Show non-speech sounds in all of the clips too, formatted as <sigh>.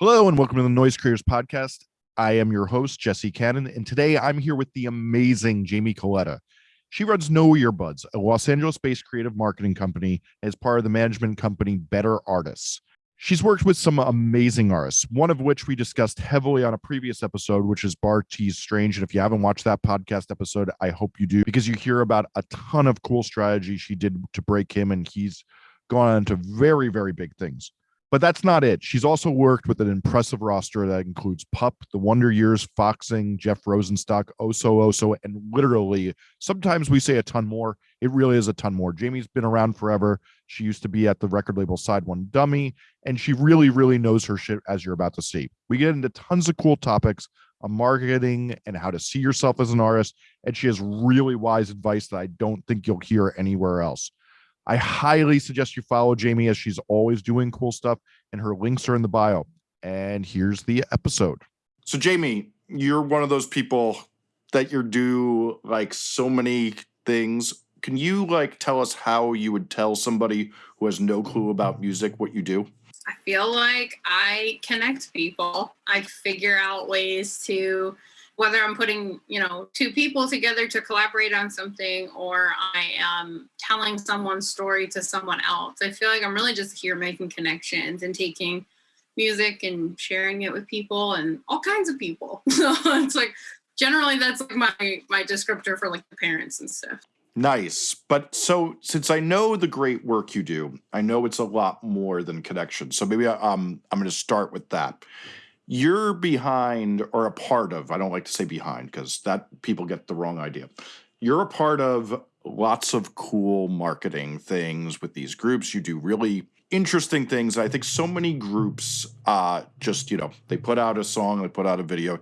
Hello and welcome to the Noise Creators Podcast. I am your host, Jesse Cannon, and today I'm here with the amazing Jamie Coletta. She runs No Earbuds, a Los Angeles based creative marketing company, as part of the management company Better Artists. She's worked with some amazing artists, one of which we discussed heavily on a previous episode, which is Bartees Strange. And if you haven't watched that podcast episode, I hope you do because you hear about a ton of cool strategy she did to break him, and he's gone on to very, very big things. But that's not it. She's also worked with an impressive roster that includes Pup, The Wonder Years, Foxing, Jeff Rosenstock, Oso Oso, and literally sometimes we say a ton more. It really is a ton more. Jamie's been around forever. She used to be at the record label Side One Dummy, and she really, really knows her shit, as you're about to see. We get into tons of cool topics on marketing and how to see yourself as an artist. And she has really wise advice that I don't think you'll hear anywhere else. I highly suggest you follow Jamie as she's always doing cool stuff, and her links are in the bio. And here's the episode. So, Jamie, you're one of those people that you do like so many things. Can you like tell us how you would tell somebody who has no clue about music what you do? I feel like I connect people. I figure out ways to whether I'm putting, you know, two people together to collaborate on something or I am telling someone's story to someone else. I feel like I'm really just here making connections and taking music and sharing it with people and all kinds of people. <laughs> So it's like generally that's like my my descriptor for like the parents and stuff. Nice. But so since I know the great work you do, I know it's a lot more than connection. So maybe I, um I'm going to start with that you're behind or a part of, I don't like to say behind because that people get the wrong idea. You're a part of lots of cool marketing things with these groups. You do really interesting things. I think so many groups uh just, you know, they put out a song, they put out a video.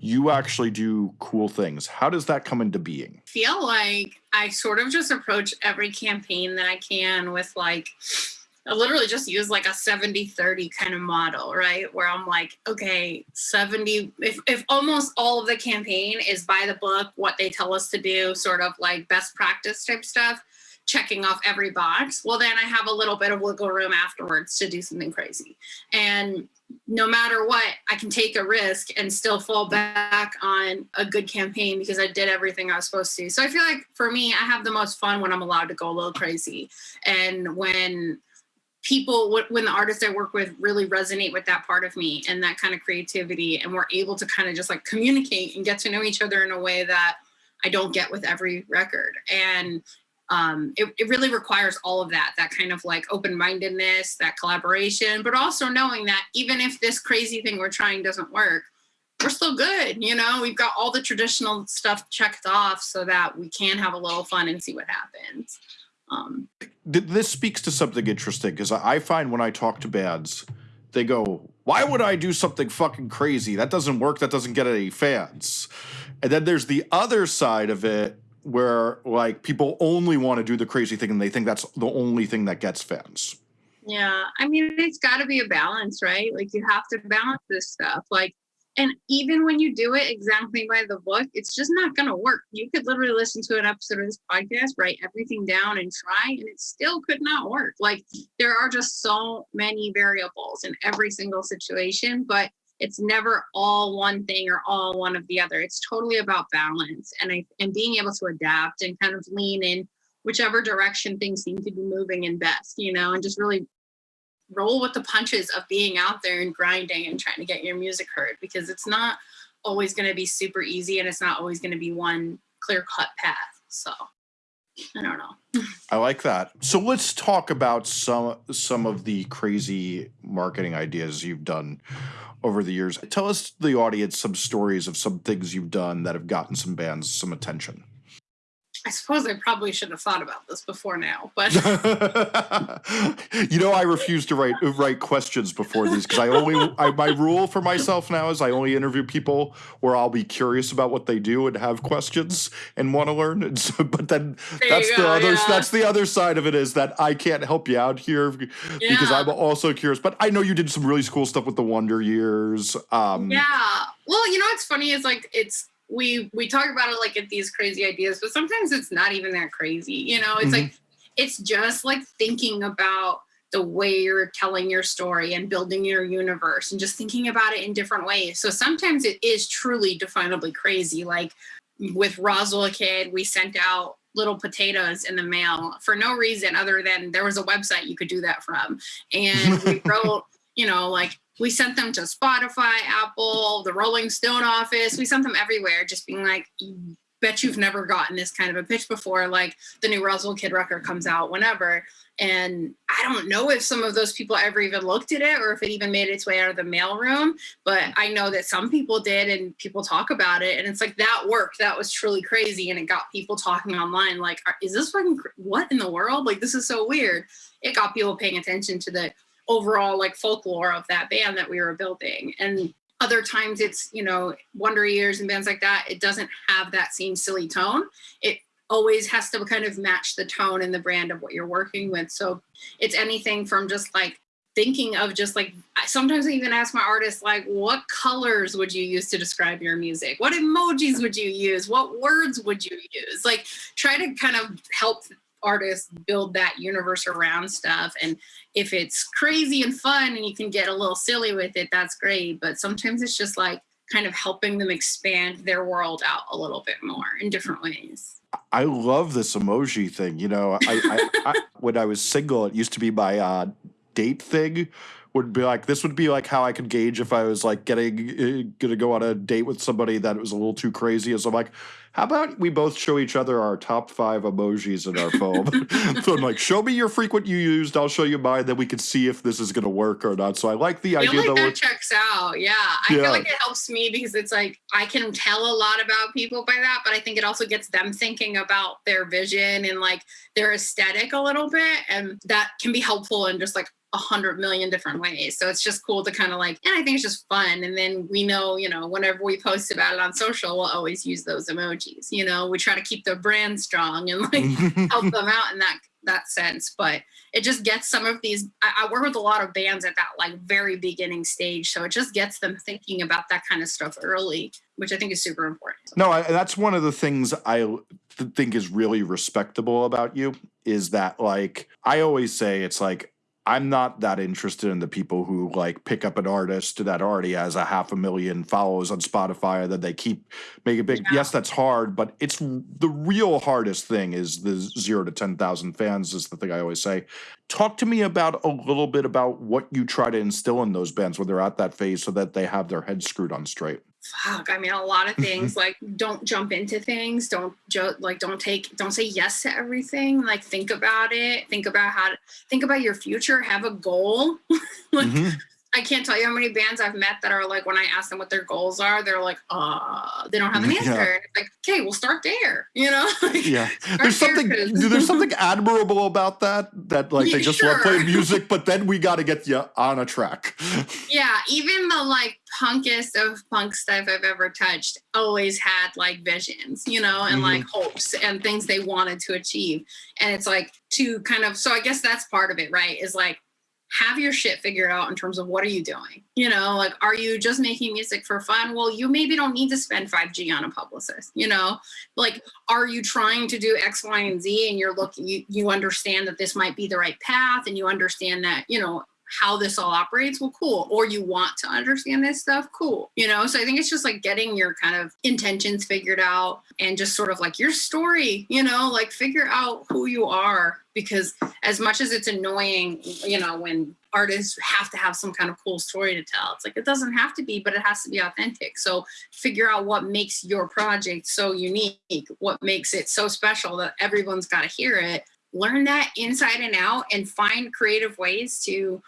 You actually do cool things. How does that come into being? feel like I sort of just approach every campaign that I can with like I literally just use like a 70 30 kind of model, right? Where I'm like, okay, 70, if, if almost all of the campaign is by the book, what they tell us to do, sort of like best practice type stuff, checking off every box, well, then I have a little bit of wiggle room afterwards to do something crazy. And no matter what, I can take a risk and still fall back on a good campaign because I did everything I was supposed to. So I feel like for me, I have the most fun when I'm allowed to go a little crazy. And when people when the artists i work with really resonate with that part of me and that kind of creativity and we're able to kind of just like communicate and get to know each other in a way that i don't get with every record. And um, it, it really requires all of that that kind of like open-mindedness that collaboration but also knowing that even if this crazy thing we're trying doesn't work we're still good you know? We've got all the traditional stuff checked off so that we can have a little fun and see what happens um, this speaks to something interesting because I find when I talk to bands, they go, "Why would I do something fucking crazy? That doesn't work. That doesn't get any fans." And then there's the other side of it where like people only want to do the crazy thing and they think that's the only thing that gets fans. Yeah, I mean, it's got to be a balance, right? Like you have to balance this stuff. Like and even when you do it exactly by the book, it's just not going to work. You could literally listen to an episode of this podcast, write everything down and try, and it still could not work. Like there are just so many variables in every single situation, but it's never all one thing or all one of the other. It's totally about balance and I, and being able to adapt and kind of lean in whichever direction things seem to be moving in best, you know, and just really roll with the punches of being out there and grinding and trying to get your music heard because it's not always going to be super easy and it's not always going to be one clear cut path. So I don't know. I like that. So let's talk about some some of the crazy marketing ideas you've done over the years. Tell us the audience some stories of some things you've done that have gotten some bands some attention. I suppose I probably should have thought about this before now, but <laughs> you know, I refuse to write write questions before these because I only I, my rule for myself now is I only interview people where I'll be curious about what they do and have questions and want to learn. So, but then there that's the other yeah. that's the other side of it is that I can't help you out here yeah. because I'm also curious. But I know you did some really cool stuff with the Wonder Years. Um, yeah. Well, you know what's funny is like it's we we talk about it like at these crazy ideas, but sometimes it's not even that crazy. You know, it's mm-hmm. like it's just like thinking about the way you're telling your story and building your universe and just thinking about it in different ways. So sometimes it is truly definably crazy. Like with Roswell Kid, we sent out little potatoes in the mail for no reason other than there was a website you could do that from. And we <laughs> wrote, you know, like we sent them to Spotify, Apple, the Rolling Stone office. We sent them everywhere, just being like, bet you've never gotten this kind of a pitch before. Like the new Roswell Kid record comes out whenever. And I don't know if some of those people ever even looked at it or if it even made its way out of the mailroom, but I know that some people did and people talk about it. And it's like that worked. That was truly crazy. And it got people talking online like, is this fucking, what in the world? Like, this is so weird. It got people paying attention to the overall like folklore of that band that we were building. And other times it's, you know, Wonder Years and bands like that, it doesn't have that same silly tone. It always has to kind of match the tone and the brand of what you're working with. So it's anything from just like thinking of just like sometimes I even ask my artists like what colors would you use to describe your music? What emojis would you use? What words would you use? Like try to kind of help artists build that universe around stuff and if it's crazy and fun and you can get a little silly with it that's great but sometimes it's just like kind of helping them expand their world out a little bit more in different ways I love this emoji thing. You know, I, I, I <laughs> when I was single, it used to be my uh, date thing. Would be like this would be like how I could gauge if I was like getting uh, gonna go on a date with somebody that was a little too crazy. So I'm like, how about we both show each other our top five emojis in our phone? <laughs> <laughs> so I'm like, show me your frequent you used, I'll show you mine, then we can see if this is gonna work or not. So I like the I idea like that, that checks out. Yeah. I Yeah. feel like it helps me because it's like I can tell a lot about people by that, but I think it also gets them thinking about their vision and like their aesthetic a little bit. And that can be helpful in just like a hundred million different ways. So it's just cool to kind of like, and I think it's just fun. And then we know, you know, whenever we post about it on social, we'll always use those emojis. You know, we try to keep the brand strong and like <laughs> help them out in that that sense. But it just gets some of these. I, I work with a lot of bands at that like very beginning stage, so it just gets them thinking about that kind of stuff early, which I think is super important. No, I, that's one of the things I think is really respectable about you is that like I always say it's like I'm not that interested in the people who like pick up an artist that already has a half a million followers on Spotify that they keep making big. Yeah. Yes, that's hard, but it's the real hardest thing is the zero to ten thousand fans is the thing I always say. Talk to me about a little bit about what you try to instill in those bands when they're at that phase so that they have their heads screwed on straight. Fuck, I mean, a lot of things like don't jump into things, don't jo- like don't take, don't say yes to everything. Like think about it, think about how to think about your future, have a goal. <laughs> like Mhm. I can't tell you how many bands I've met that are like, when I ask them what their goals are, they're like, uh, they don't have an <laughs> Yeah. answer. And it's like, okay, we'll start there, you know? <laughs> Like, Yeah, there's something. There's <laughs> something admirable about that. That like they Yeah, just want to play music, but then we got to get you on a track. Yeah, even the like punkest of punk stuff I've ever touched always had like visions, you know, and like hopes and things they wanted to achieve. And it's like to kind of, so I guess that's part of it, right? Is like have your shit figured out in terms of what are you doing? You know, like are you just making music for fun? Well, you maybe don't need to spend 5G on a publicist, you know? Like are you trying to do X, Y, and Z and you're looking you you understand that this might be the right path and you understand that, you know, how this all operates well cool. Or you want to understand this stuff cool you know? So i think it's just like getting your kind of intentions figured out and just sort of like your story you know? Like figure out who you are because as much as it's annoying you know when artists have to have some kind of cool story to tell it's like it doesn't have to be but it has to be authentic. So figure out what makes your project so unique what makes it so special that everyone's got to hear it. Learn that inside and out and find creative ways to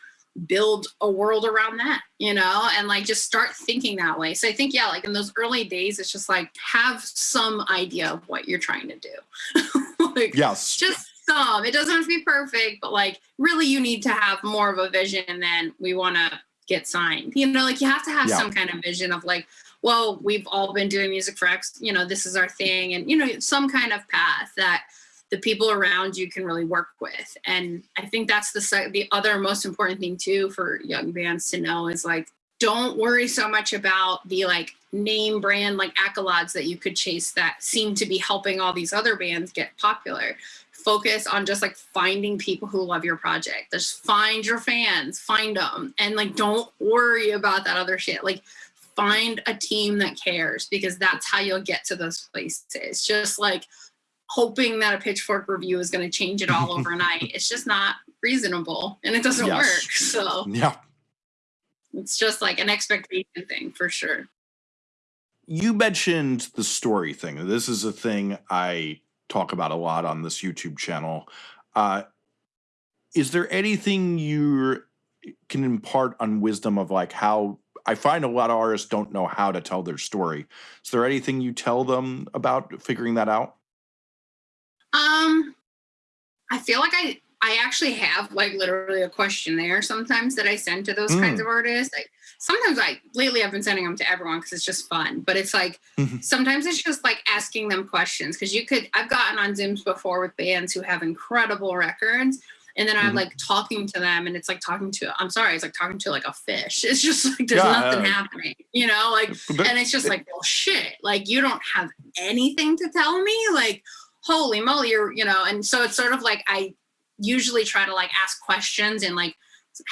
build a world around that, you know, and like just start thinking that way. So I think, yeah, like in those early days, it's just like have some idea of what you're trying to do. <laughs> like yes, just some. It doesn't have to be perfect, but like really you need to have more of a vision and then we want to get signed. You know, like you have to have Yeah. some kind of vision of like, well, we've all been doing music for X, you know, this is our thing. And, you know, some kind of path that the people around you can really work with. And I think that's the the other most important thing too for young bands to know is like don't worry so much about the like name brand like accolades that you could chase that seem to be helping all these other bands get popular. focus on just like finding people who love your project. Just find your fans, find them, and like don't worry about that other shit. Like find a team that cares because that's how you'll get to those places. Just like hoping that a pitchfork review is going to change it all <laughs> overnight. it's just not reasonable and it doesn't Yes. work. So Yeah. it's just like an expectation thing for sure. You mentioned the story thing. This is a thing I talk about a lot on this YouTube channel. Uh, is there anything you can impart on wisdom of like how I find a lot of artists don't know how to tell their story. Is there anything you tell them about figuring that out? Um, I feel like I I actually have like literally a questionnaire sometimes that I send to those kinds Mm. of artists. Like sometimes I lately I've been sending them to everyone because it's just fun. But it's like Mhm. sometimes it's just like asking them questions because you could I've gotten on Zooms before with bands who have incredible records. And then I'm Mhm. like talking to them, and it's like talking to, I'm sorry, it's like talking to like a fish. <laughs> It's just like there's Yeah, nothing uh, happening, you know? Like and it's just like well shit like you don't have anything to tell me like holy moly you're you know and so it's sort of like i usually try to like ask questions and like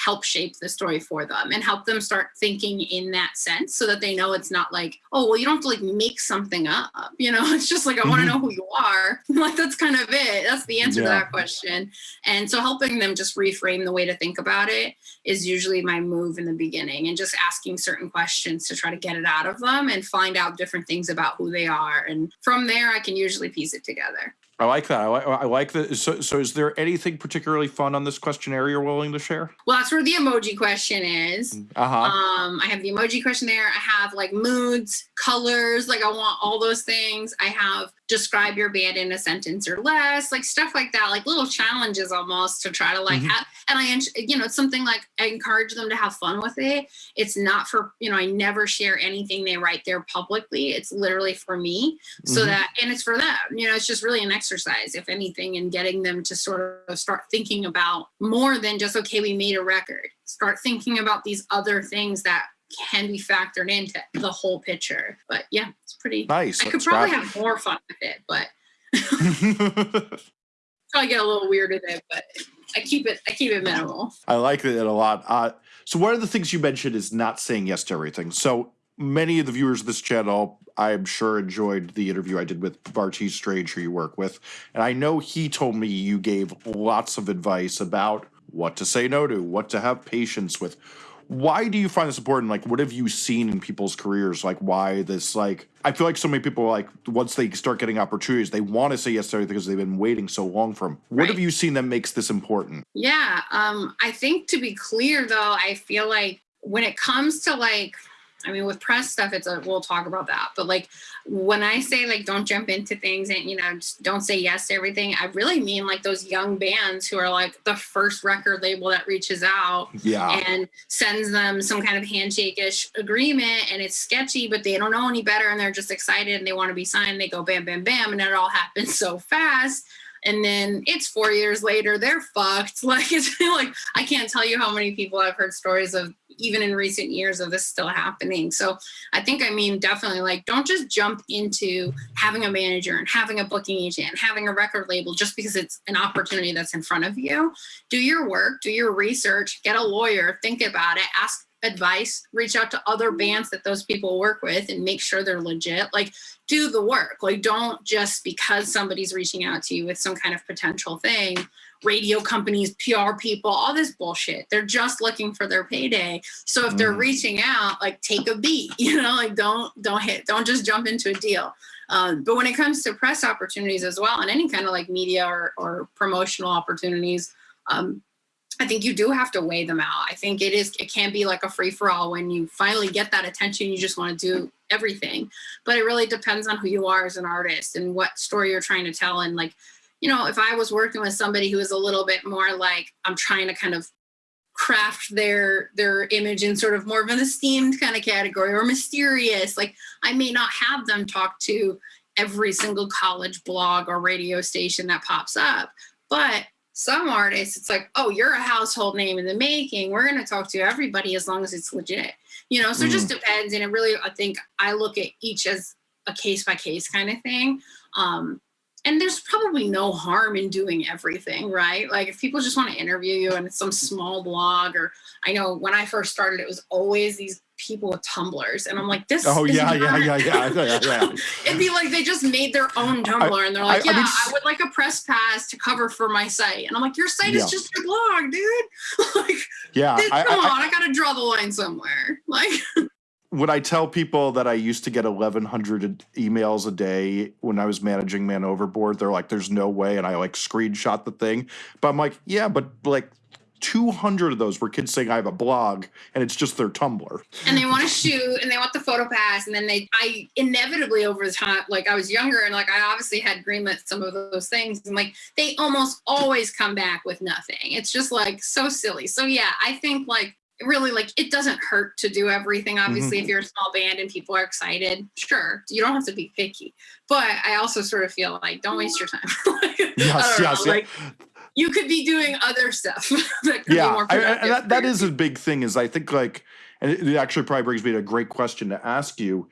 help shape the story for them and help them start thinking in that sense so that they know it's not like oh well you don't have to like make something up you know? <laughs> It's just like i want to Mhm. know who you are. <laughs> Like that's kind of it. That's the answer to that question. And so helping them just reframe the way to think about it is usually my move in the beginning and just asking certain questions to try to get it out of them and find out different things about who they are. And from there i can usually piece it together I like that. I like, I like that. So, so is there anything particularly fun on this questionnaire you're willing to share? well that's where the emoji question is Uh huh. um i have the emoji questionnaire i have like moods colors like i want all those things i have describe your band in a sentence or less like stuff like that like little challenges almost to try to like Mhm. have and i you know it's something like i encourage them to have fun with it it's not for you know i never share anything they write there publicly it's literally for me so Mhm. that and it's for them you know it's just really an exercise if anything in getting them to sort of start thinking about more than just okay we made a record start thinking about these other things that can be factored into the whole picture but yeah it's pretty nice. i could That's probably have more fun with it but <laughs> <laughs> probably get a little weird with it but i keep it i keep it minimal I like that a lot. Uh, so one of the things you mentioned is not saying yes to everything. So many of the viewers of this channel, I'm sure, enjoyed the interview I did with Bartees Strange, who you work with, and I know he told me you gave lots of advice about what to say no to, what to have patience with. Why do you find this important? Like, what have you seen in people's careers? Like, why this? Like, I feel like so many people like once they start getting opportunities, they want to say yes to everything because they've been waiting so long for them. What have you seen that makes this important? Yeah, um, I think to be clear though, I feel like when it comes to like, I mean, with press stuff, it's a we'll talk about that. But like when I say like don't jump into things and you know just don't say yes to everything, I really mean like those young bands who are like the first record label that reaches out Yeah. and sends them some kind of handshake-ish agreement and it's sketchy but they don't know any better and they're just excited and they want to be signed they go bam bam bam and it all <laughs> happens so fast and then it's four years later they're fucked. <laughs> Like it's like i can't tell you how many people i've heard stories of even in recent years of this still happening. So i think i mean definitely like don't just jump into having a manager and having a booking agent and having a record label just because it's an opportunity that's in front of you. Do your work, do your research, get a lawyer, think about it, ask advice, reach out to other bands that those people work with and make sure they're legit. Like, do the work. Like, don't just because somebody's reaching out to you with some kind of potential thing, radio companies, PR people, all this bullshit. They're just looking for their payday. So if they're Mm. reaching out, like take a beat, <laughs> you know, like don't don't hit, don't just jump into a deal. Um, but when it comes to press opportunities as well, and any kind of like media or, or promotional opportunities, um, I think you do have to weigh them out. I think it is it can be like a free for all when you finally get that attention, you just want to do everything. But it really depends on who you are as an artist and what story you're trying to tell. And like, you know, if I was working with somebody who is a little bit more like I'm trying to kind of craft their their image in sort of more of an esteemed kind of category or mysterious, like I may not have them talk to every single college blog or radio station that pops up. But some artists, it's like, oh, you're a household name in the making. We're going to talk to everybody as long as it's legit. You know, so it just depends. And it really, I think I look at each as a case by case kind of thing. Um, and there's probably no harm in doing everything, right? Like if people just want to interview you and it's some small blog or I know when I first started, it was always these people with Tumblrs and I'm like, this Oh yeah, yeah, yeah, yeah, yeah, yeah. <laughs> It'd be like they just made their own Tumblr and they're like, I- I mean, I, would like a press pass to cover for my site. And I'm like, your site Yeah. is just your blog, dude. <laughs> like, Yeah, dude, come I- on, I, gotta draw the line somewhere. <laughs> Like, when I tell people that I used to get 1,100 emails a day when I was managing Man Overboard, they're like, "There's no way," and I like screenshot the thing. But I'm like, "Yeah, but like 200 of those were kids saying I have a blog, and it's just their Tumblr." and they want to shoot and they want the photo pass and then they i inevitably over the time like i was younger and like i obviously had greenlit some of those things and like they almost always come back with nothing it's just like so silly so yeah i think like really like it doesn't hurt to do everything obviously mm-hmm. if you're a small band and people are excited sure you don't have to be picky but i also sort of feel like don't waste your time <laughs> Like, Yes, know, yes, yeah. like you could be doing other stuff <laughs> that could be yeah, more I, and that, that is a big thing. Is I think like, and it, it actually probably brings me to a great question to ask you: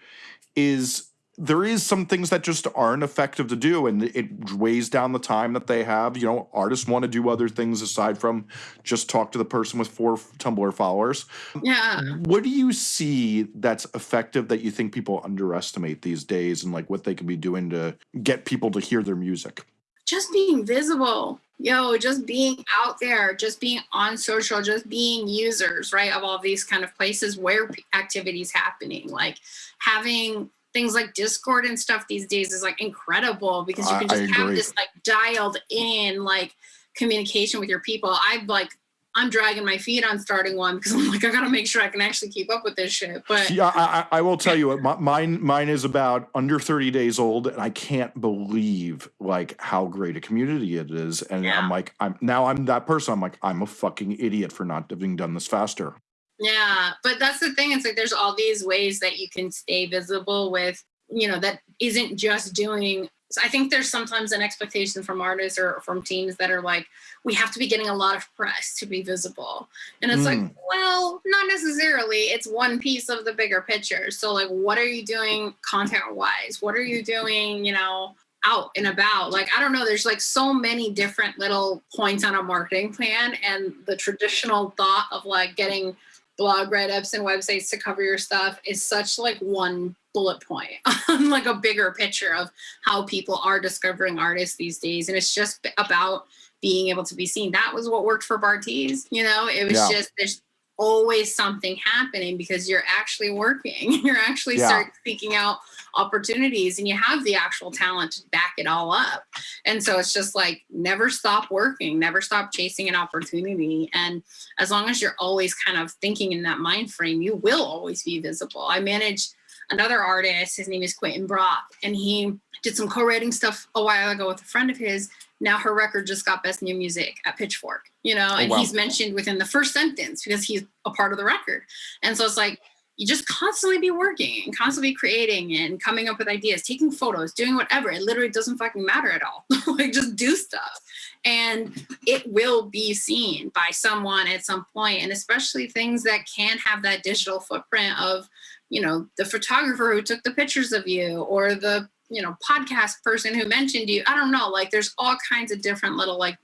is there is some things that just aren't effective to do, and it weighs down the time that they have. You know, artists want to do other things aside from just talk to the person with four Tumblr followers. yeah What do you see that's effective that you think people underestimate these days, and like what they can be doing to get people to hear their music? just being visible yo just being out there just being on social just being users right of all these kind of places where activities happening like having things like discord and stuff these days is like incredible because you can just have this like dialed in like communication with your people i've like i'm dragging my feet on starting one because i'm like i gotta make sure i can actually keep up with this shit but Yeah, I, I I will tell you, what, <laughs> my, mine mine is about under thirty days old, and I can't believe like how great a community it is. And Yeah. I'm like, I'm now I'm that person. I'm like, I'm a fucking idiot for not having done this faster. Yeah, but that's the thing. It's like there's all these ways that you can stay visible with, you know, that isn't just doing. So I think there's sometimes an expectation from artists or from teams that are like, we have to be getting a lot of press to be visible. And it's like, Mm. well, not necessarily. It's one piece of the bigger picture. So, like, what are you doing content wise? What are you doing, you know, out and about? Like, I don't know. There's like so many different little points on a marketing plan. And the traditional thought of like getting blog write-ups and websites to cover your stuff is such like one bullet point on <laughs> like a bigger picture of how people are discovering artists these days and it's just about being able to be seen that was what worked for Bartees you know it was Yeah. just there's always something happening because you're actually working <laughs> you're actually Yeah. start seeking out opportunities and you have the actual talent to back it all up and so it's just like never stop working never stop chasing an opportunity and as long as you're always kind of thinking in that mind frame, you will always be visible. I managed another artist, his name is Quentin Brock, and he did some co-writing stuff a while ago with a friend of his. Now her record just got best new music at Pitchfork, you know, oh, and wow. he's mentioned within the first sentence because he's a part of the record. And so it's like you just constantly be working and constantly creating and coming up with ideas, taking photos, doing whatever. It literally doesn't fucking matter at all. <laughs> like just do stuff. And it will be seen by someone at some point and especially things that can have that digital footprint of you know the photographer who took the pictures of you or the you know podcast person who mentioned you i don't know like there's all kinds of different little like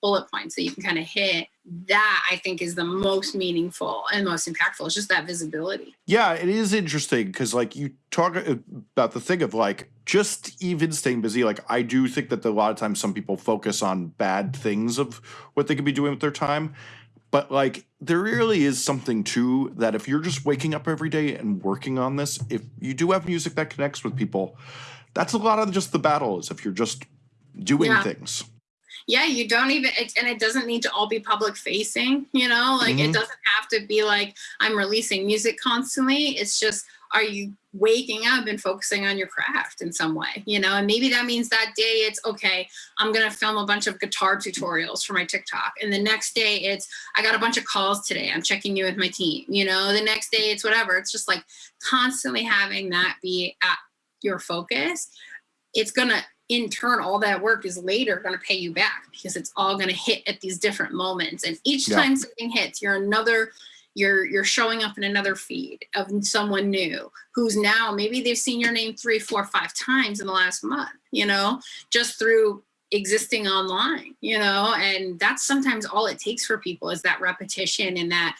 bullet points that you can kind of hit that i think is the most meaningful and most impactful it's just that visibility Yeah, it is interesting because like you talk about the thing of like just even staying busy. Like I do think that a lot of times some people focus on bad things of what they could be doing with their time. But like there really is something too that if you're just waking up every day and working on this, if you do have music that connects with people, that's a lot of just the battle is if you're just doing Yeah. things. Yeah you don't even and it doesn't need to all be public facing you know like Mhm. it doesn't have to be like i'm releasing music constantly. It's just are you waking up and focusing on your craft in some way you know? And maybe that means that day it's okay i'm going to film a bunch of guitar tutorials for my tiktok. And the next day it's i got a bunch of calls today. I'm checking in with my team you know? The next day it's whatever. It's just like constantly having that be at your focus. It's going to in turn all that work is later going to pay you back because it's all going to hit at these different moments and each Yeah. time something hits you're another you're you're showing up in another feed of someone new who's now maybe they've seen your name three four five times in the last month you know just through existing online you know and that's sometimes all it takes for people is that repetition and that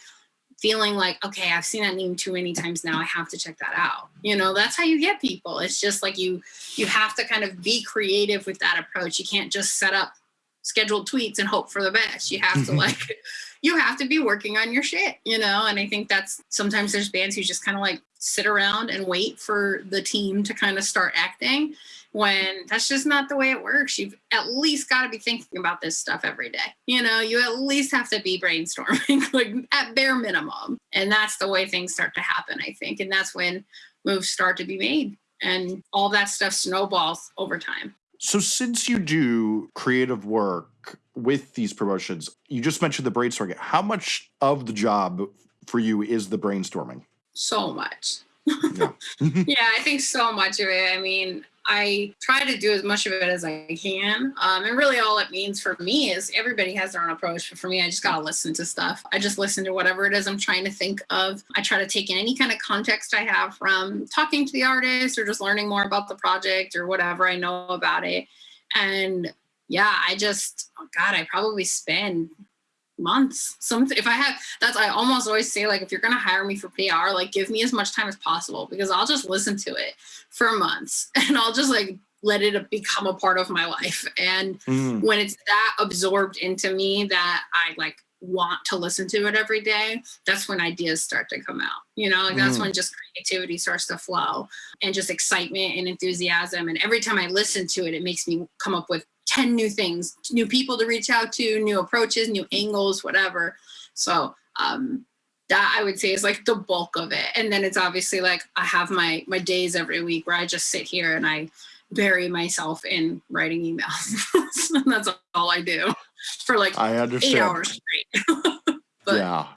feeling like okay i've seen that name too many times now i have to check that out. You know that's how you get people. It's just like you you have to kind of be creative with that approach. You can't just set up scheduled tweets and hope for the best. You have to mm-hmm. like <laughs> you have to be working on your shit, you know? And I think that's sometimes there's bands who just kind of like sit around and wait for the team to kind of start acting when that's just not the way it works. You've at least got to be thinking about this stuff every day. You know, you at least have to be brainstorming, <laughs> like at bare minimum. And that's the way things start to happen, I think. And that's when moves start to be made and all that stuff snowballs over time. So, since you do creative work with these promotions, you just mentioned the brainstorming. How much of the job for you is the brainstorming? So much. Yeah. <laughs> yeah, I think so much of it. I mean, I try to do as much of it as I can. Um, and really, all it means for me is everybody has their own approach. But for me, I just got to listen to stuff. I just listen to whatever it is I'm trying to think of. I try to take in any kind of context I have from talking to the artist or just learning more about the project or whatever I know about it. And yeah, I just, oh God, I probably spend months. Some if I have that's I almost always say like if you're gonna hire me for PR, like give me as much time as possible because I'll just listen to it for months <laughs> and I'll just like let it become a part of my life. And mm. when it's that absorbed into me that I like want to listen to it every day, that's when ideas start to come out. You know, like that's mm. when just creativity starts to flow and just excitement and enthusiasm. And every time I listen to it, it makes me come up with 10 new things, new people to reach out to, new approaches, new angles, whatever. So um, that I would say is like the bulk of it. And then it's obviously like I have my my days every week where I just sit here and I bury myself in writing emails. <laughs> and that's all I do for like I understand. eight hours straight. <laughs> but, yeah.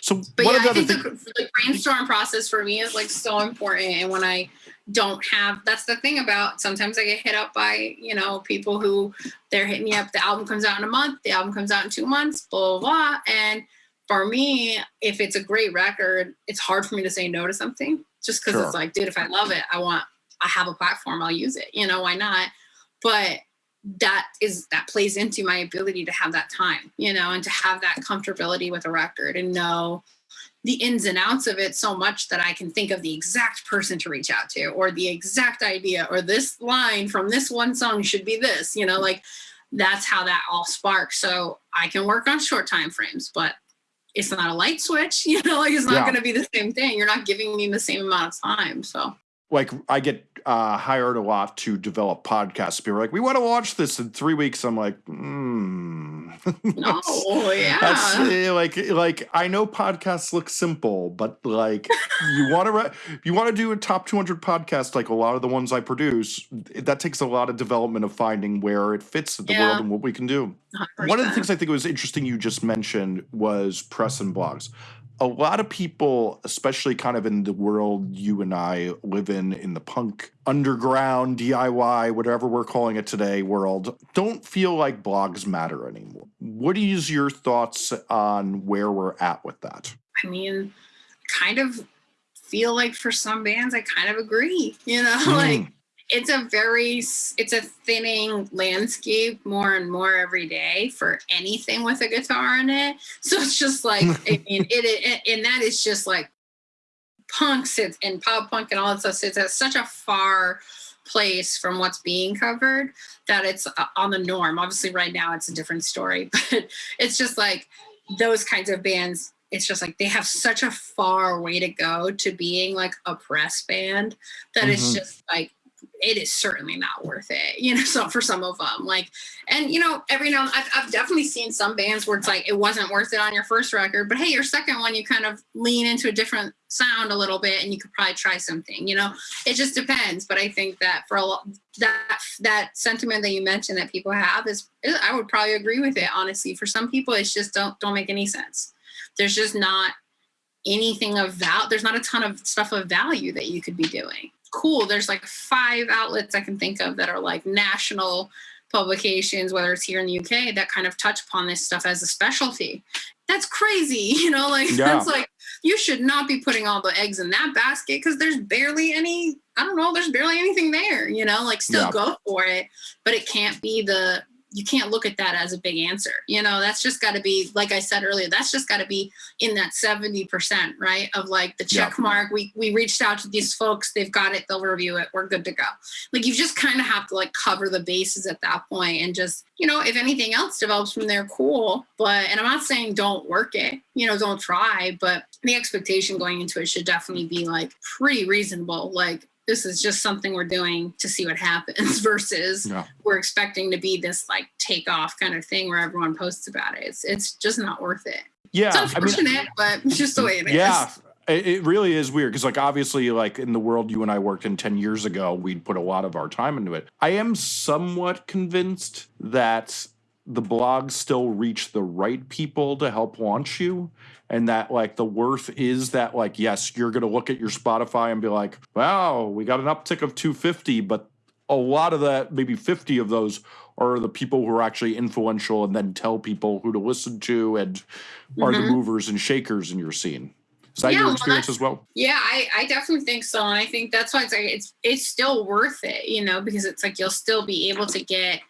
So but yeah, I think the, the brainstorm process for me is like so important. And when I don't have that's the thing about sometimes I get hit up by, you know, people who they're hitting me up, the album comes out in a month, the album comes out in two months, blah blah blah. And for me, if it's a great record, it's hard for me to say no to something just because sure. it's like, dude, if I love it, I want I have a platform, I'll use it. You know, why not? But that is that plays into my ability to have that time, you know, and to have that comfortability with a record and know the ins and outs of it so much that I can think of the exact person to reach out to or the exact idea or this line from this one song should be this, you know, like that's how that all sparks. So I can work on short time frames, but it's not a light switch, <laughs> you know, like it's not yeah. going to be the same thing. You're not giving me the same amount of time. So like I get uh, hired a lot to develop podcasts. People are like, we want to watch this in three weeks. I'm like, hmm. Oh <laughs> yeah. That's, like like I know podcasts look simple, but like you want to re- you want to do a top 200 podcast like a lot of the ones I produce. That takes a lot of development of finding where it fits in the yeah. world and what we can do. 100%. One of the things I think was interesting you just mentioned was press and blogs a lot of people, especially kind of in the world you and I live in, in the punk underground DIY, whatever we're calling it today, world, don't feel like blogs matter anymore. What is your thoughts on where we're at with that? I mean, kind of feel like for some bands, I kind of agree. You know, mm. <laughs> like it's a very it's a thinning landscape more and more every day for anything with a guitar in it. <laughs> So it's just like i <laughs> mean it, it, and that is just like punk sits and pop punk and all that stuff. Sits at such a far place from what's being covered that it's uh, on the norm. Obviously right now it's a different story <laughs> but it's just like those kinds of bands it's just like they have such a far way to go to being like a press band that mm-hmm. it's just like it is certainly not worth it, you know, <laughs> so for some of them like, and you know, every now I've, I've definitely seen some bands where it's like, it wasn't worth it on your first record, but hey, your second one, you kind of lean into a different sound a little bit and you could probably try something, you know, it just depends. But I think that for a lot, that, that sentiment that you mentioned that people have is, I would probably agree with it. Honestly, for some people, it's just don't, don't make any sense. There's just not anything of value. There's not a ton of stuff of value that you could be doing cool. There's like five outlets I can think of that are like national publications, whether it's here in the UK, that kind of touch upon this stuff as a specialty. that's crazy. <laughs> You know, like Yeah. that's like you should not be putting all the eggs in that basket because there's barely any. I don't know. There's barely anything there. You know, like still Yeah. go for it, but it can't be the. You can't look at that as a big answer. You know, that's just got to be, like I said earlier, that's just got to be in that 70%, right? Of like the Yeah. check mark. We we reached out to these folks, they've got it, they'll review it, we're good to go. Like you just kind of have to like cover the bases at that point and just, you know, if anything else develops from there, cool. But and I'm not saying don't work it, you know, don't try, but the expectation going into it should definitely be like pretty reasonable. Like this is just something we're doing to see what happens <laughs> versus Yeah. we're expecting to be this like take off kind of thing where everyone posts about it. It's it's just not worth it. Yeah. It's I mean, unfortunate, but it's <laughs> just the way it is. yeah. It it really is weird because, like, obviously, like in the world you and I worked in 10 years ago, we'd put a lot of our time into it. I am somewhat convinced that the blogs still reach the right people to help launch you. And that, like, the worth is that, like, yes, you're going to look at your Spotify and be like, wow, we got an uptick of 250, but a lot of that, maybe 50 of those, are the people who are actually influential and then tell people who to listen to and are the Mhm. movers and shakers in your scene. Is that Yeah, your experience that's- as well? Yeah, I, I definitely think so. And I think that's why it's like it's it's still worth it, you know, because it's like you'll still be able to get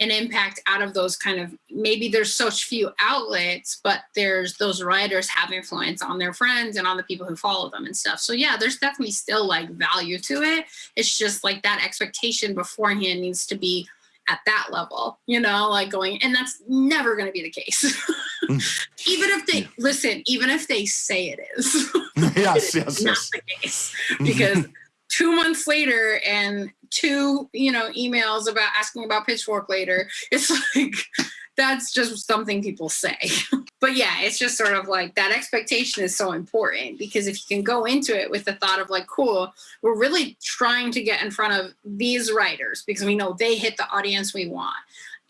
an impact out of those kind of maybe there's such few outlets, but there's those writers have influence on their friends and on the people who follow them and stuff. So yeah, there's definitely still like value to it. It's just like that expectation beforehand needs to be at that level, you know, like going, and that's never going to be the case. Mm. <laughs> even if they listen, even if they say it is. <laughs> yes, yes, <laughs> not yes. the case mm-hmm. because two months later and two you know emails about asking about pitchfork later. <laughs> It's like that's just something people say. <laughs> But yeah it's just sort of like that expectation is so important because if you can go into it with the thought of like cool we're really trying to get in front of these writers because we know they hit the audience we want.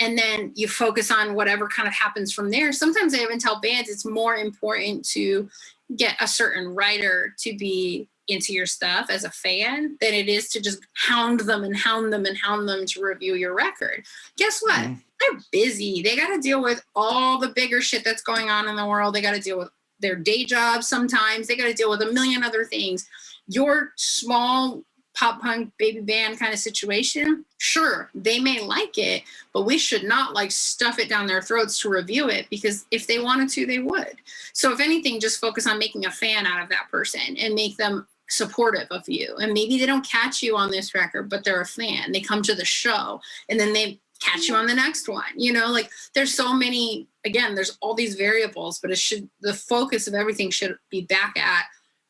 And then you focus on whatever kind of happens from there. Sometimes i even tell bands it's more important to get a certain writer to be into your stuff as a fan than it is to just hound them and hound them and hound them to review your record. Guess what? Mhm. They're busy. They got to deal with all the bigger shit that's going on in the world. They got to deal with their day jobs sometimes. They got to deal with a million other things. Your small pop punk baby band kind of situation, sure, they may like it, but we should not like stuff it down their throats to review it because if they wanted to, they would. So if anything, just focus on making a fan out of that person and make them supportive of you. And maybe they don't catch you on this record, but they're a fan. They come to the show and then they catch you on the next one. You know, like there's so many again, there's all these variables, but it should the focus of everything should be back at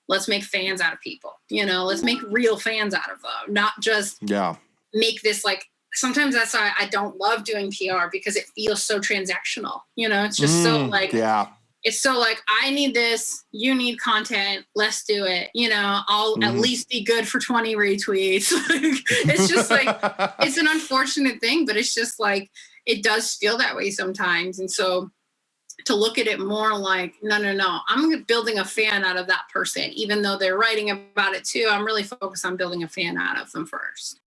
let's make fans out of people. You know, let's make real fans out of them, not just Yeah. make this like sometimes that's why I don't love doing PR because it feels so transactional. You know, it's just so Mm, like yeah. It's so like I need this, you need content, let's do it. You know, I'll at Mhm. least be good for 20 retweets. <laughs> it's just like <laughs> it's an unfortunate thing, but it's just like it does feel that way sometimes. And so to look at it more like, no, no, no, I'm building a fan out of that person, even though they're writing about it too. I'm really focused on building a fan out of them first.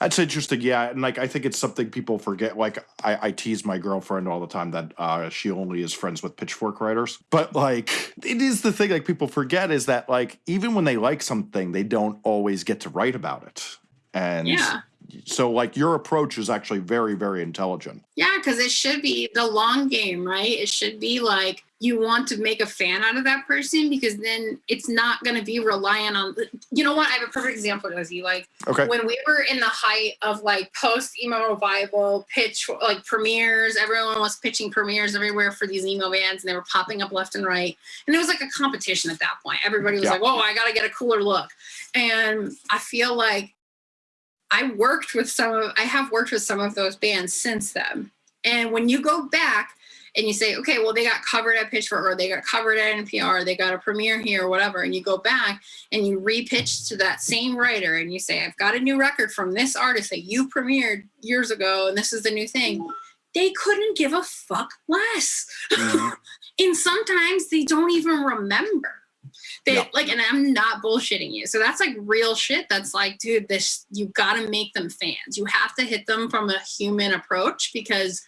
That's interesting. Yeah. And like, I think it's something people forget. Like, I, I tease my girlfriend all the time that uh, she only is friends with pitchfork writers. But like, it is the thing like people forget is that like, even when they like something, they don't always get to write about it. And Yeah. so, like, your approach is actually very, very intelligent. Yeah, because it should be the long game, right? It should be like you want to make a fan out of that person because then it's not going to be reliant on. You know what? I have a perfect example, of you Like Okay. when we were in the height of like post emo revival pitch, like premieres, everyone was pitching premieres everywhere for these emo bands, and they were popping up left and right. And it was like a competition at that point. Everybody was Yeah. like, "Whoa, I got to get a cooler look," and I feel like I worked with some of I have worked with some of those bands since then. And when you go back and you say, okay, well, they got covered at Pitchfork or they got covered at NPR, they got a premiere here or whatever, and you go back and you repitch to that same writer and you say, I've got a new record from this artist that you premiered years ago, and this is the new thing. They couldn't give a fuck less. Mhm. <laughs> and sometimes they don't even remember. They like, and I'm not bullshitting you. So that's like real shit. That's like, dude, this you got to make them fans. You have to hit them from a human approach because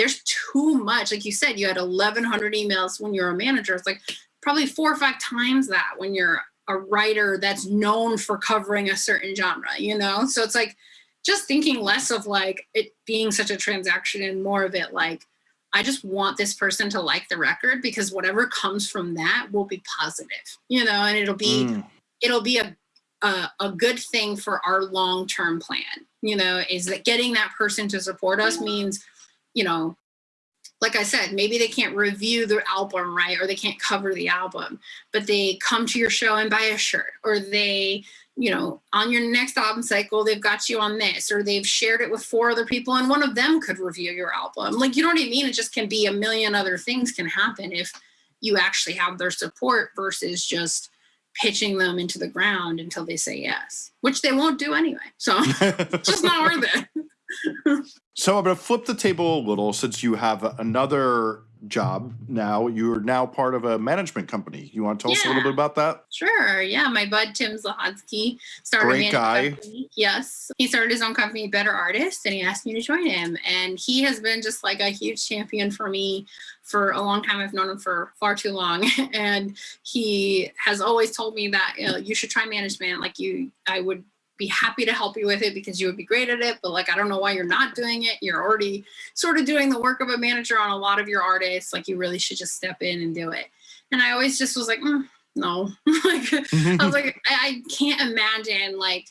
there's too much. Like you said, you had 1,100 emails when you're a manager. It's like probably four or five times that when you're a writer that's known for covering a certain genre, you know? So it's like just thinking less of like it being such a transaction and more of it like, I just want this person to like the record because whatever comes from that will be positive, you know, and it'll be, mm. it'll be a, a, a good thing for our long-term plan, you know, is that getting that person to support us means, you know, like I said, maybe they can't review the album, right? Or they can't cover the album, but they come to your show and buy a shirt or they, you know, on your next album cycle, they've got you on this, or they've shared it with four other people and one of them could review your album. Like, you know what I mean? It just can be a million other things can happen if you actually have their support versus just pitching them into the ground until they say yes, which they won't do anyway. So <laughs> it's just not worth it. So I'm going to flip the table a little since you have another job now. You're now part of a management company. You want to tell yeah. us a little bit about that? Sure. Yeah. My bud, Tim Zlahadsky, started Great guy. Company. Yes. He started his own company, Better Artist, and he asked me to join him. And he has been just like a huge champion for me for a long time. I've known him for far too long. <laughs> and he has always told me that you, know, you should try management. Like you, I would be happy to help you with it because you would be great at it. But like, I don't know why you're not doing it. You're already sort of doing the work of a manager on a lot of your artists. Like you really should just step in and do it. And I always just was like, mm, no, <laughs> like, I was like, I, I can't imagine like,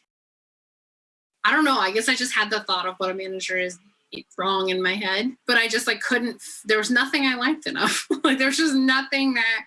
I don't know. I guess I just had the thought of what a manager is wrong in my head, but I just like couldn't, there was nothing I liked enough. <laughs> like there's just nothing that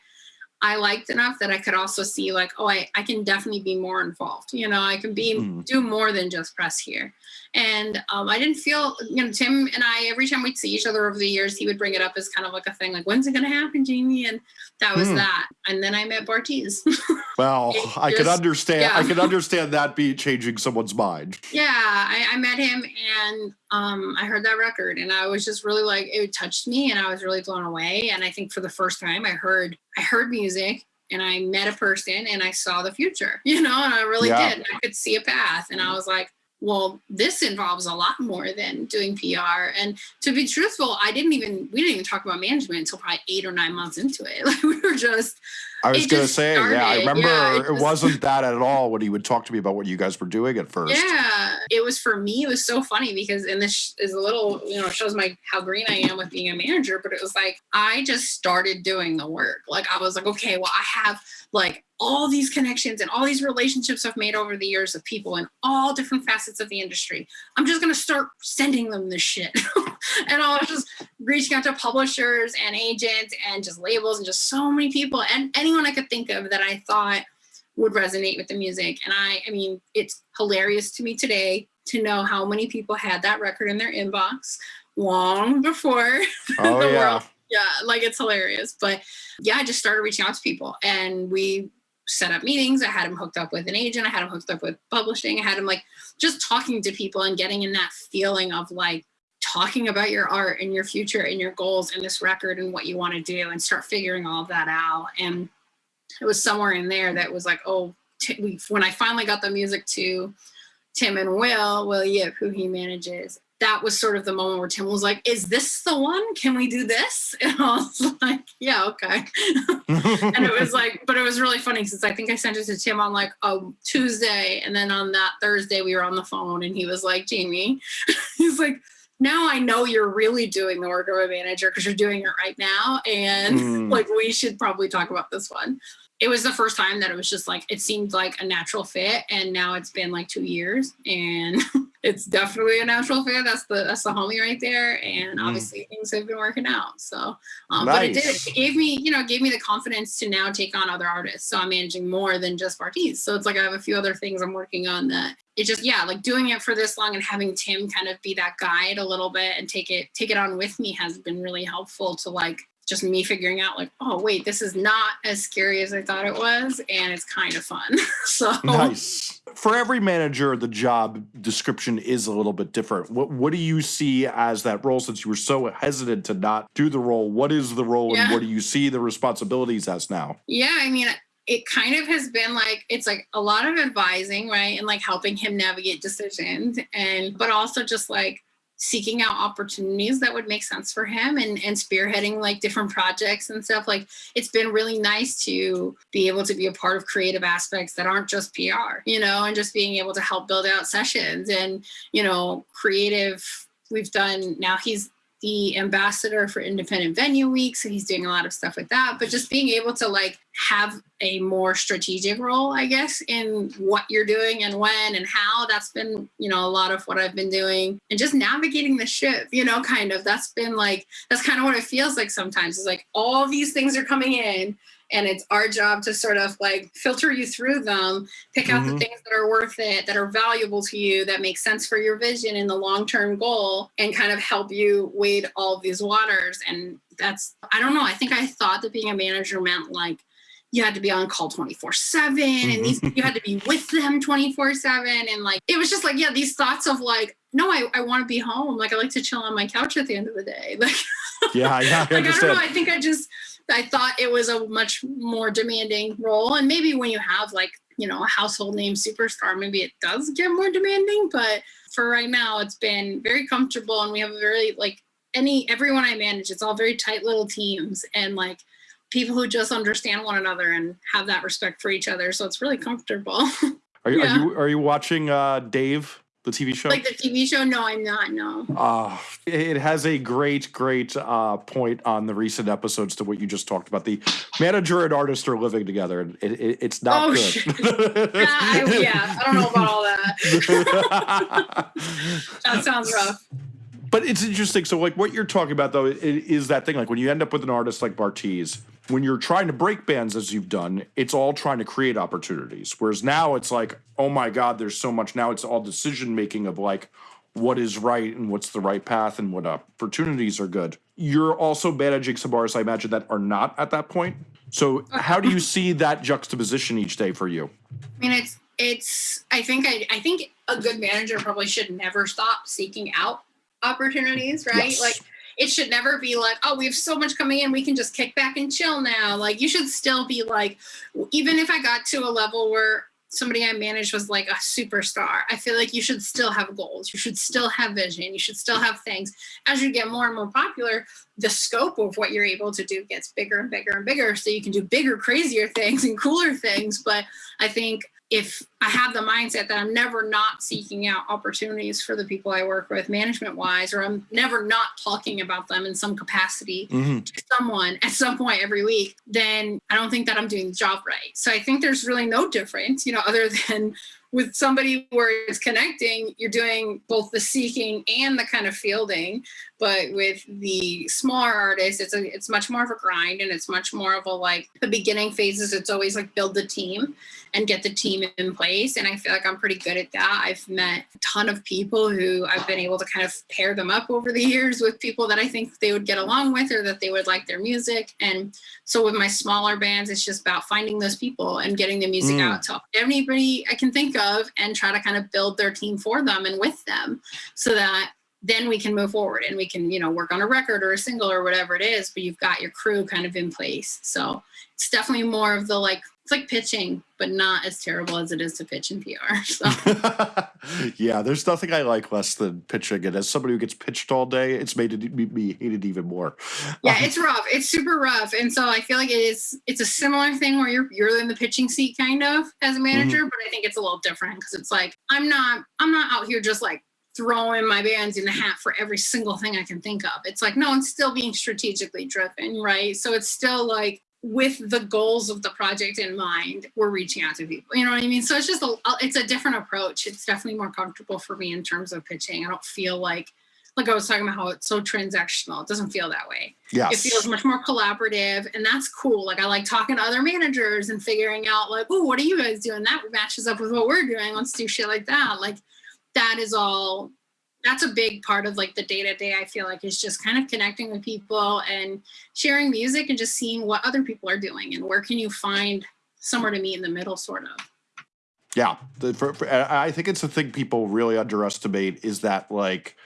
I liked enough that I could also see like, oh, I, I can definitely be more involved. You know, I can be mm. do more than just press here. And um, I didn't feel, you know, Tim and I, every time we'd see each other over the years, he would bring it up as kind of like a thing, like, when's it going to happen, Jamie? And that was mm. that. And then I met Bartees. <laughs> well, I just, could understand, yeah. I could understand that be changing someone's mind. Yeah, I, I met him and um, I heard that record and I was just really like, it touched me and I was really blown away. And I think for the first time I heard, I heard music and I met a person and I saw the future, <laughs> you know, and I really yeah. did. I could see a path and I was like, well, this involves a lot more than doing PR. And to be truthful, I didn't even, we didn't even talk about management until probably eight or nine months into it. <laughs> Like we were just, I was going to say, started. yeah, I remember yeah, it, it wasn't that at all when he would talk to me about what you guys were doing at first. Yeah, it was for me, it was so funny because, and this is a little, you know, shows my, how green I am with being a manager, but it was like, I just started doing the work. Like I was like, okay, well, I have like all these connections and all these relationships I've made over the years of people in all different facets of the industry. I'm just going to start sending them this shit. <laughs> and I was just reaching out to publishers and agents and just labels and just so many people and anyone I could think of that I thought would resonate with the music. And I, I mean, it's hilarious to me today to know how many people had that record in their inbox long before <laughs> oh, the yeah. world. Yeah, like it's hilarious. But yeah, I just started reaching out to people and we set up meetings. I had him hooked up with an agent. I had him hooked up with publishing. I had him like just talking to people and getting in that feeling of like talking about your art and your future and your goals and this record and what you want to do and start figuring all of that out. And it was somewhere in there that was like, oh, we, when I finally got the music to Tim and Will, Will Yip, who he manages, that was sort of the moment where Tim was like, is this the one? Can we do this? <laughs> And I was like, yeah, okay. <laughs> and it was like, but it was really funny since I think I sent it to Tim on like a Tuesday. And then on that Thursday, we were on the phone and he was like, Jamie, <laughs> he's like, now I know you're really doing the work of a manager because you're doing it right now. And mm. like, we should probably talk about this one it was the first time that it was just like it seemed like a natural fit and now it's been like two years and <laughs> it's definitely a natural fit. That's the that's the homie right there. And mm. obviously things have been working out. So um, nice. but it did it gave me you know gave me the confidence to now take on other artists. So i'm managing more than just Bartees so it's like i have a few other things i'm working on that it just yeah like doing it for this long and having tim kind of be that guide a little bit and take it take it on with me has been really helpful to like just me figuring out like, oh wait, this is not as scary as I thought it was, and it's kind of fun. <laughs> so nice. For every manager, the job description is a little bit different. What what do you see as that role? Since you were so hesitant to not do the role, what is the role, yeah. and what do you see the responsibilities as now? Yeah, I mean, it kind of has been like it's like a lot of advising, right, and like helping him navigate decisions, and but also just like seeking out opportunities that would make sense for him and, and spearheading like different projects and stuff. Like it's been really nice to be able to be a part of creative aspects that aren't just PR, you know, and just being able to help build out sessions and, you know, creative. We've done now he's the ambassador for Independent Venue Week, so he's doing a lot of stuff with that. But just being able to like have a more strategic role, I guess, in what you're doing and when and how. That's been, you know, a lot of what I've been doing, and just navigating the ship. You know, kind of. That's been like that's kind of what it feels like sometimes. It's like all these things are coming in, and it's our job to sort of like filter you through them pick out Mhm. the things that are worth it that are valuable to you that make sense for your vision and the long-term goal and kind of help you wade all these waters and that's i don't know i think i thought that being a manager meant like you had to be on call 24 7 and these you had to be with them 24 7 and like it was just like yeah these thoughts of like no i, I want to be home like i like to chill on my couch at the end of the day <laughs> like Yeah, yeah, I like I don't know. I think I just I thought it was a much more demanding role, and maybe when you have like you know a household name superstar, maybe it does get more demanding. But for right now, it's been very comfortable, and we have a very like any everyone I manage, it's all very tight little teams, and like people who just understand one another and have that respect for each other. So it's really comfortable. <laughs> Are, you yeah. are you are you watching uh, Dave, the TV show? like the TV show, no, I'm not. No. Uh, it has a great, great uh, point on the recent episodes to what you just talked about. The manager and artist are living together, and it, it, it's not Oh, good. I, yeah, I don't know about all that. <laughs> That sounds rough. but it's interesting. So, like, what you're talking about, though, is that thing. Like, when you end up with an artist like Bartees, when you're trying to break bands as you've done, it's all trying to create opportunities. Whereas now it's like, oh my God, there's so much. Now it's all decision making of like, what is right and what's the right path and what opportunities are good. You're also managing some artists, I imagine, that are not at that point. So, how do you <laughs> see that juxtaposition each day for you? I mean, it's it's. I think I I think a good manager probably should never stop seeking out opportunities, right? Yes. Like it should never be like, oh, we have so much coming in, we can just kick back and chill now. Like you should still be like, even if I got to a level where somebody I managed was like a superstar, I feel like you should still have goals. You should still have vision. You should still have things. As you get more and more popular, the scope of what you're able to do gets bigger and bigger and bigger. So you can do bigger, crazier things and cooler things. But I think if I have the mindset that I'm never not seeking out opportunities for the people I work with, management wise, or I'm never not talking about them in some capacity Mhm. to someone at some point every week, then I don't think that I'm doing the job right. So I think there's really no difference, you know, <laughs> other than with somebody where it's connecting, you're doing both the seeking and the kind of fielding. But with the smaller artists, it's a it's much more of a grind and it's much more of a like the beginning phases, it's always like build the team and get the team in place. And I feel like I'm pretty good at that. I've met a ton of people who I've been able to kind of pair them up over the years with people that I think they would get along with or that they would like their music. And so with my smaller bands, it's just about finding those people and getting the music Mm. out to anybody I can think of and try to kind of build their team for them and with them so that then we can move forward and we can, you know, work on a record or a single or whatever it is, but you've got your crew kind of in place. So it's definitely more of the like, it's like pitching, but not as terrible as it is to pitch in PR. <laughs> So <laughs> yeah, there's nothing I like less than pitching, and as somebody who gets pitched all day, it's made it me, me hate it even more. yeah, um, it's rough. It's super rough. And so I feel like it is it's a similar thing where you're you're in the pitching seat kind of as a manager, mm-hmm. but I think it's a little different because it's like I'm not I'm not out here just like throwing my bands in the hat for every single thing I can think of. It's like, no, it's still being strategically driven, right? So it's still like with the goals of the project in mind, we're reaching out to people. You know what I mean? So it's just a it's a different approach. It's definitely more comfortable for me in terms of pitching. I don't feel like like I was talking about how it's so transactional. It doesn't feel that way Yes. it feels much more collaborative and that's cool like i like talking to other managers and figuring out like oh what are you guys doing that matches up with what we're doing let's do shit like that like that is all that's a big part of like the day to day i feel like is just kind of connecting with people and sharing music and just seeing what other people are doing and where can you find somewhere to meet in the middle sort of. Yeah, the, for, for, I think it's a thing people really underestimate is that like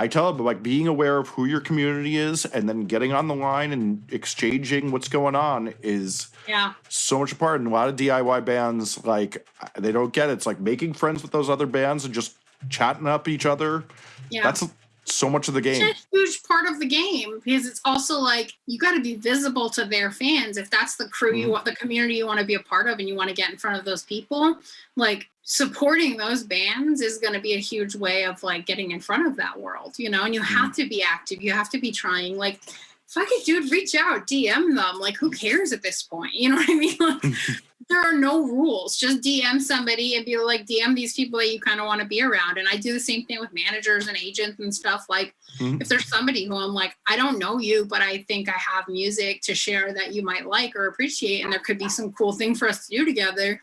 I tell them like being aware of who your community is and then getting on the line and exchanging what's going on is yeah so much a part. And a lot of DIY bands like they don't get it. It's like making friends with those other bands and just chatting up each other. yeah That's so much of the game. It's a huge part of the game because it's also like you got to be visible to their fans. If that's the crew you Mhm. want, the community you want to be a part of, and you want to get in front of those people, like supporting those bands is going to be a huge way of like getting in front of that world, you know. And you have to be active. You have to be trying. Like, fuck it, dude, reach out, DM them. Like, who cares at this point? You know what I mean? <laughs> Like, <laughs> there are no rules. Just DM somebody and be like, DM these people that you kind of want to be around. And I do the same thing with managers and agents and stuff. Like, Mhm. if there's somebody who I'm like, I don't know you, but I think I have music to share that you might like or appreciate, and there could be some cool thing for us to do together.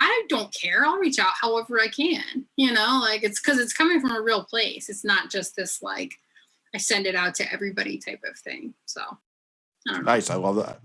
I don't care. I'll reach out however I can. You know, like it's because it's coming from a real place. It's not just this like I send it out to everybody type of thing. So I don't know. Nice. I love that.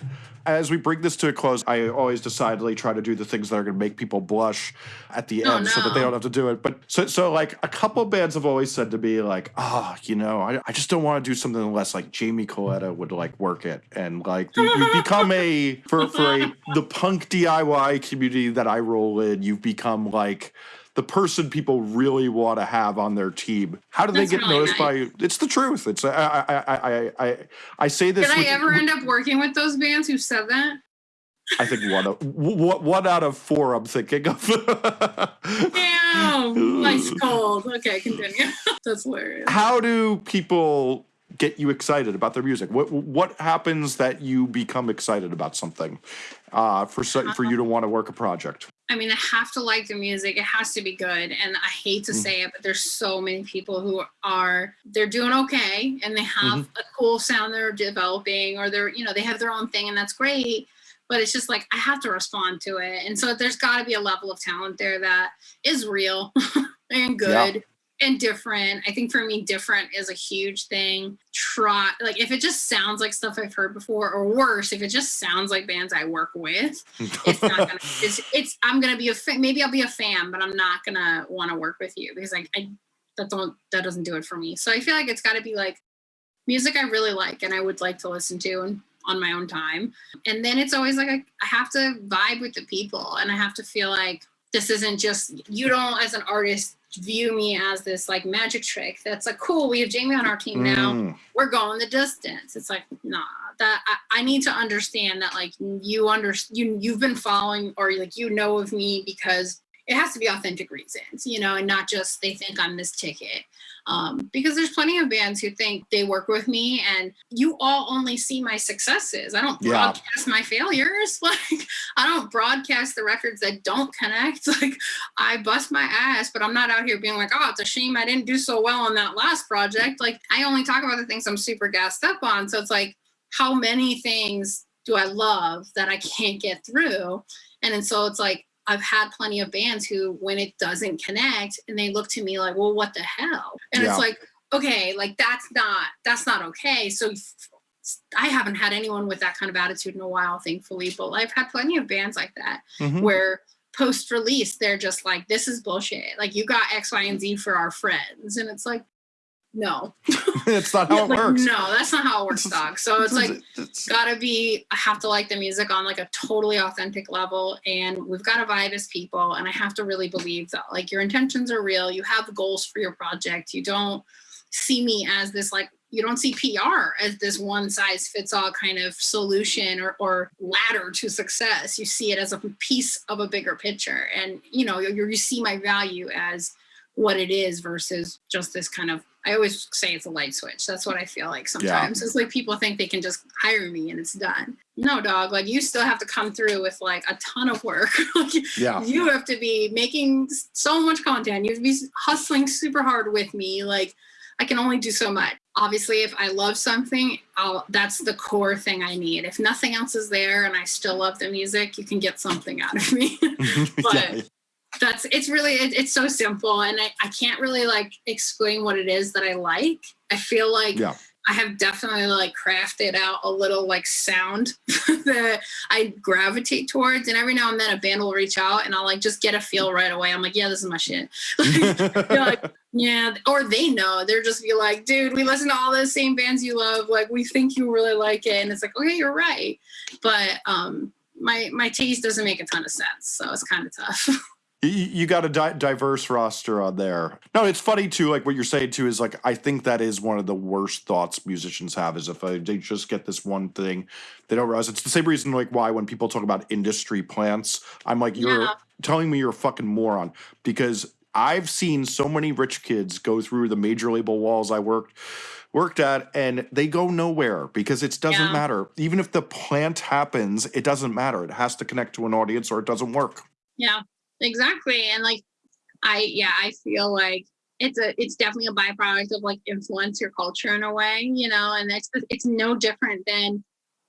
As we bring this to a close, I always decidedly try to do the things that are going to make people blush at the Oh, end so that they don't have to do it. But so, so like a couple bands have always said to me, like, oh, you know, I, I just don't want to do something unless like Jamie Coletta would like work it. And like you, you've become a, for, for a, <laughs> the punk DIY community that I roll in, you've become like, the person people really want to have on their team. How do That's they get really noticed by? It's the truth. It's I I I I I, I say this. Did I with- ever end up working with those bands who said that? I think one of one one out of four. I'm thinking of. <laughs> Damn, nice <laughs> cold. Okay, continue. <laughs> That's hilarious. How do people get you excited about their music? What what happens that you become excited about something uh, for for you to want to work a project? I mean, I have to like the music. It has to be good. And I hate to Mm. say it, but there's so many people who are they're doing okay and they have Mm-hmm. a cool sound they're developing or they're, you know, they have their own thing and that's great. But it's just like I have to respond to it. And so there's gotta be a level of talent there that is real <laughs> and good and different. I think for me, different is a huge thing. Try like if it just sounds like stuff I've heard before, or worse, if it just sounds like bands I work with, it's not gonna <laughs> it's, it's i'm gonna be a fan maybe i'll be a fan but i'm not gonna want to work with you because like i that don't that doesn't do it for me so i feel like it's got to be like music i really like and i would like to listen to and on my own time and then it's always like I, I have to vibe with the people and i have to feel like this isn't just you don't as an artist view me as this like magic trick that's like cool we have jamie on our team now Mm, we're going the distance. It's like, nah, that I, I need to understand that like you under you you've been following or like you know of me because it has to be authentic reasons, you know, and not just they think I'm this ticket. Um, because there's plenty of bands who think they work with me and you all only see my successes. I don't Yeah. broadcast my failures. <laughs> Like I don't broadcast the records that don't connect. <laughs> Like I bust my ass, but I'm not out here being like, oh, it's a shame I didn't do so well on that last project. Like I only talk about the things I'm super gassed up on. So it's like, how many things do I love that I can't get through? And then so it's like, I've had plenty of bands who, when it doesn't connect, and they look to me like, well, what the hell? And Yeah. it's like, okay, like that's not, that's not okay. So I haven't had anyone with that kind of attitude in a while, thankfully, but I've had plenty of bands like that mhm. where post release they're just like this is bullshit like you got x y and z for our friends and it's like no. <laughs> It's not how it Like, works. no that's not how it works dog. So it's like It's- gotta be i have to like the music on like a totally authentic level and we've got to vibe as people and i have to really believe that like your intentions are real you have goals for your project you don't see me as this like you don't see pr as this one size fits all kind of solution or, or ladder to success. You see it as a piece of a bigger picture and you know you, you see my value as what it is versus just this kind of I always say it's a light switch. That's what I feel like sometimes. It's like people think they can just hire me and it's done. No, dog. Like you still have to come through with like a ton of work. <laughs> Like, yeah. you have to be making so much content. You have to be hustling super hard with me. Like I can only do so much. Obviously, if I love something, I'll that's the core thing I need. If nothing else is there and I still love the music, you can get something out of me. <laughs> <laughs> But- yeah. That's it's really it, it's so simple and I, I can't really like explain what it is that i like. I feel like Yeah. i have definitely like crafted out a little like sound <laughs> that i gravitate towards and every now and then a band will reach out and i'll like just get a feel right away. I'm like yeah this is my shit. <laughs> Like, yeah or they know. They're just be like dude we listen to all the same bands you love. Like we think you really like it. And it's like okay you're right. But um my my taste doesn't make a ton of sense so it's kind of tough <laughs> You, got a di- diverse roster on there. No, it's funny too. Like what you're saying too is like I think that is one of the worst thoughts musicians have is if uh, they just get this one thing, they don't realize it's the same reason like why when people talk about industry plants, I'm like you're Yeah. telling me you're a fucking moron because I've seen so many rich kids go through the major label walls I worked worked at and they go nowhere because it doesn't Yeah. matter. Even if the plant happens, it doesn't matter. It has to connect to an audience or it doesn't work. Yeah, exactly. And like, I yeah, I feel like it's a it's definitely a byproduct of like influencer culture in a way, you know. And it's it's no different than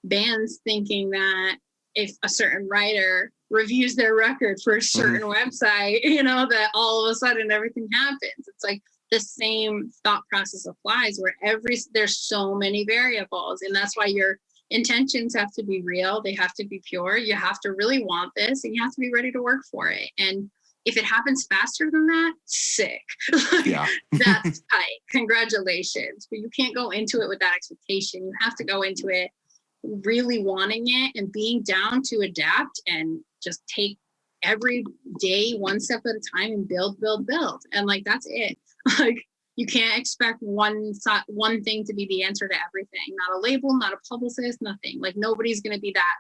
bands thinking that if a certain writer reviews their record for a mm-hmm. certain website, <laughs> you know, that all of a sudden everything happens. It's like the same thought process applies where every there's so many variables, and that's why your intentions have to be real. They have to be pure. You have to really want this and you have to be ready to work for it. And if it happens faster than that sick. <laughs> Yeah. that's <laughs> tight. Congratulations. But you can't go into it with that expectation. You have to go into it really wanting it and being down to adapt and just take every day one step at a time and build build build. And like that's it. <laughs> Like you can't expect one one thing to be the answer to everything. Not a label not a publicist nothing. Like nobody's going to be that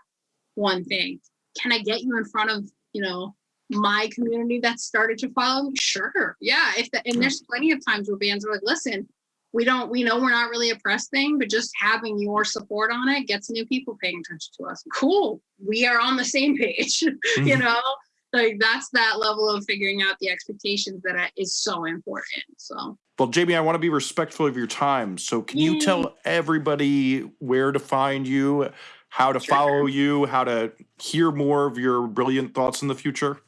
one thing. Can i get you in front of you know my community that started to follow? Me sure yeah. If the, and there's plenty of times where bands are like listen we don't we know we're not really a press thing but just having your support on it gets new people paying attention to us. Cool. We are on the same page <laughs> you Mhm. know like that's that level of figuring out the expectations that I- is so important so Well, Jamie, I want to be respectful of your time. So, can you tell everybody where to find you, how to Sure. follow you, how to hear more of your brilliant thoughts in the future?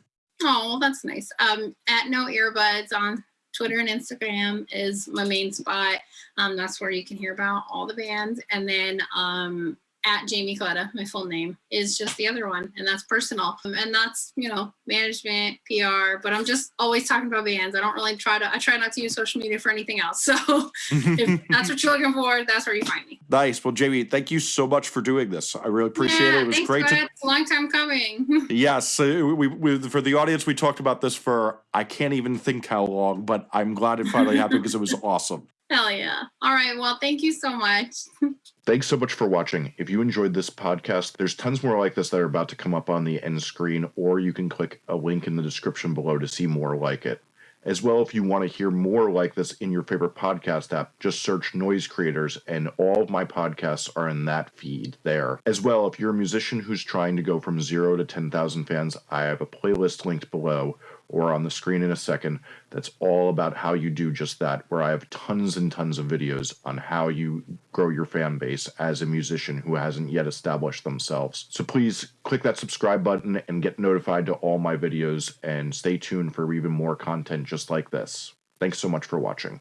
Oh, that's nice. Um, at No Earbuds on Twitter and Instagram is my main spot. Um, that's where you can hear about all the bands. And then um, at Jamie Coletta, my full name, is just the other one, and that's personal. And that's you know management, PR. But I'm just always talking about bands. I don't really try to. I try not to use social media for anything else. <laughs> So if <laughs> that's what you're looking for, that's where you find me. nice. Well, Jamie, thank you so much for doing this. I really appreciate Yeah, it. It was thanks, great to. It's a long time coming. <laughs> Yes, we, we for the audience, we talked about this for I can't even think how long, but I'm glad it finally happened because it was awesome. Hell yeah. All right. Well, thank you so much. <laughs> Thanks so much for watching. If you enjoyed this podcast, there's tons more like this that are about to come up on the end screen, or you can click a link in the description below to see more like it. As well, if you want to hear more like this in your favorite podcast app, just search Noise Creators, and all of my podcasts are in that feed there. As well, if you're a musician who's trying to go from zero to 10,000 fans, I have a playlist linked below or on the screen in a second that's all about how you do just that, where I have tons and tons of videos on how you grow your fan base as a musician who hasn't yet established themselves. So please click that subscribe button and get notified to all my videos and stay tuned for even more content just like this. Thanks so much for watching.